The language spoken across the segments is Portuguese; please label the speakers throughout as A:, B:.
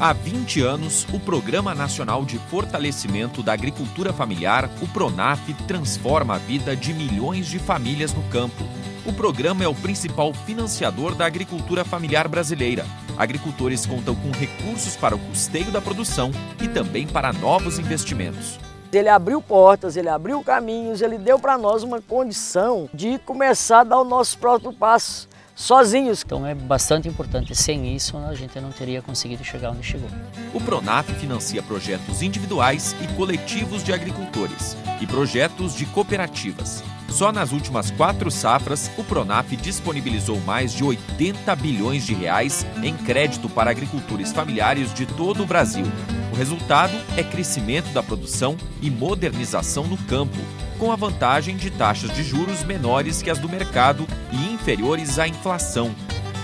A: Há 20 anos, o Programa Nacional de Fortalecimento da Agricultura Familiar, o PRONAF, transforma a vida de milhões de famílias no campo. O programa é o principal financiador da agricultura familiar brasileira. Agricultores contam com recursos para o custeio da produção e também para novos investimentos.
B: Ele abriu portas, ele abriu caminhos, ele deu para nós uma condição de começar a dar o nosso próprio passo sozinhos.
C: Então é bastante importante. Sem isso, a gente não teria conseguido chegar onde chegou.
A: O Pronaf financia projetos individuais e coletivos de agricultores e projetos de cooperativas. Só nas últimas quatro safras, o Pronaf disponibilizou mais de 80 bilhões de reais em crédito para agricultores familiares de todo o Brasil. O resultado é crescimento da produção e modernização no campo, com a vantagem de taxas de juros menores que as do mercado e inferiores à inflação.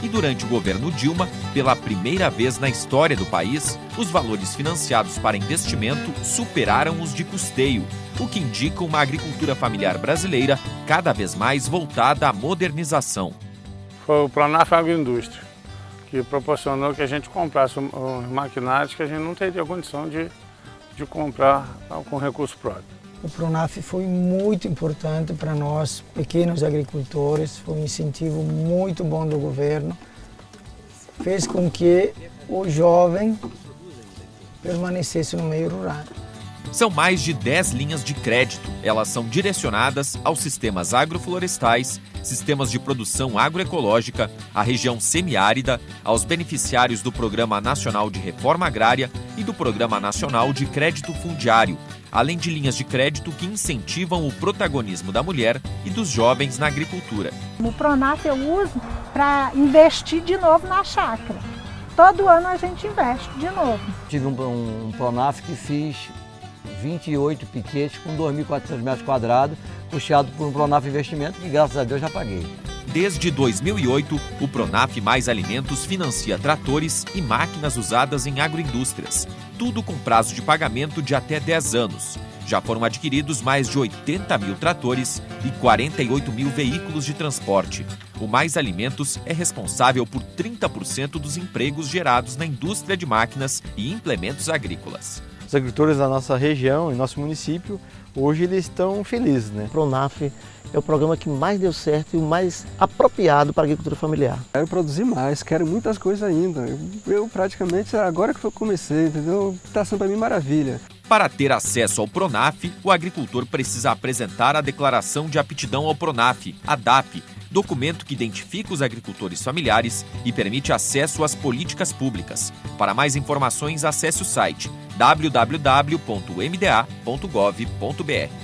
A: E durante o governo Dilma, pela primeira vez na história do país, os valores financiados para investimento superaram os de custeio, o que indica uma agricultura familiar brasileira cada vez mais voltada à modernização.
D: Foi o Pronaf Agroindústria, que proporcionou que a gente comprasse os maquinários que a gente não teria condição de, de comprar com recurso próprio.
E: O Pronaf foi muito importante para nós, pequenos agricultores, foi um incentivo muito bom do governo. Fez com que o jovem permanecesse no meio rural.
A: São mais de 10 linhas de crédito. Elas são direcionadas aos sistemas agroflorestais, sistemas de produção agroecológica, à região semiárida, aos beneficiários do Programa Nacional de Reforma Agrária e do Programa Nacional de Crédito Fundiário, além de linhas de crédito que incentivam o protagonismo da mulher e dos jovens na agricultura.
F: O Pronaf eu uso para investir de novo na chácara. Todo ano a gente investe de novo.
G: Tive um, um Pronaf que fiz 28 piquetes com 2.400 metros quadrados, puxado por um Pronaf Investimento que graças a Deus já paguei.
A: Desde 2008, o Pronaf Mais Alimentos financia tratores e máquinas usadas em agroindústrias, tudo com prazo de pagamento de até 10 anos. Já foram adquiridos mais de 80 mil tratores e 48 mil veículos de transporte. O Mais Alimentos é responsável por 30% dos empregos gerados na indústria de máquinas e implementos agrícolas
H: os agricultores da nossa região e nosso município, hoje eles estão felizes. Né?
I: O Pronaf é o programa que mais deu certo e o mais apropriado para a agricultura familiar.
J: Quero produzir mais, quero muitas coisas ainda. Eu, eu praticamente, agora que eu comecei, entendeu? Está sendo para mim maravilha.
A: Para ter acesso ao Pronaf, o agricultor precisa apresentar a Declaração de Aptidão ao Pronaf, a DAP, documento que identifica os agricultores familiares e permite acesso às políticas públicas. Para mais informações, acesse o site www.mda.gov.br.